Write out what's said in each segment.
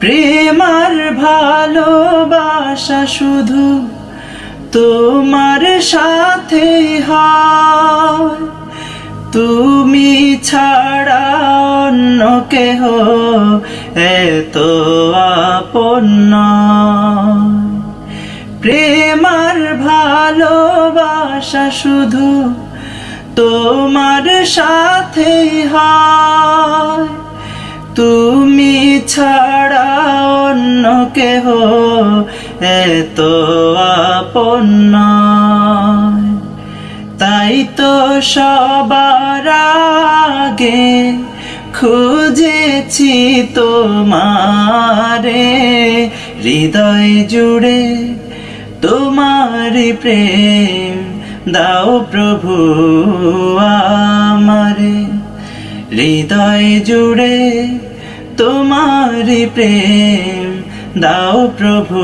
প্রেমার ভালোবাসা শুধু তোমার সাথে হয় তুমি ছাড়া অন্য কেহ এত আপন নয়। প্রেমার ভালোবাসা শুধু তোমার সাথে হয় তুমি ছাড়া অন্য কেহ এত আপন নয়। তাই তো সবার আগে খুঁজেছি তোমারে, হৃদয় জুড়ে তোমার প্রেম দাও প্রভু আমারে হৃদয় জুড়ে প্রেম দাও প্রভু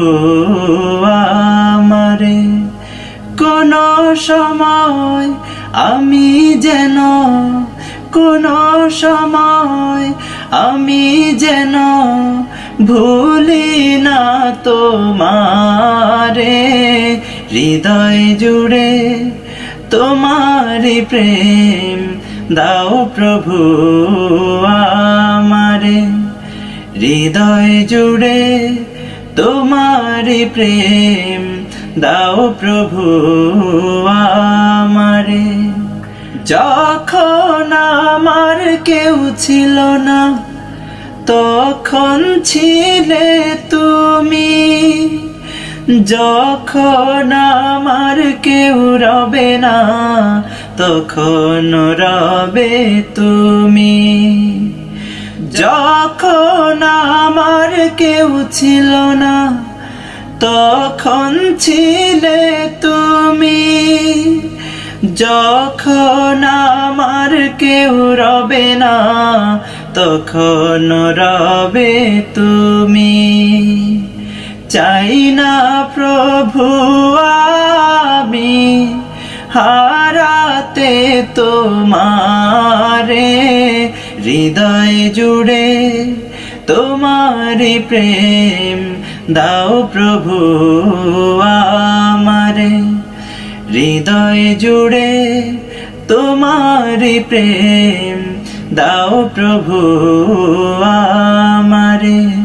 আমারে। কোন সময় আমি যেন, কোন সময় আমি যেন ভুলি না তোমারে। হৃদয় জুড়ে তোমার প্রেম দাও প্রভু আমারে। হৃদয় জুড়ে তোমার প্রেম, দাও প্রভু আমারে। যখন আমার কেউ ছিল না, তখন ছিলে তুমি। যখন আমার কেউ রবে না, তখন রবে তুমি। যখন আমার কেউ ছিল না, তখন ছিলে তুমি। যখন আমার কেউ রবে না, তখন রবে তুমি। চাই না প্রভু আমি হারাতে তোমারে হৃদয় জুড়ে তোমার প্রেম দাও প্রভু আমারে। হৃদয় জুড়ে তোমার প্রেম দাও প্রভু আমারে।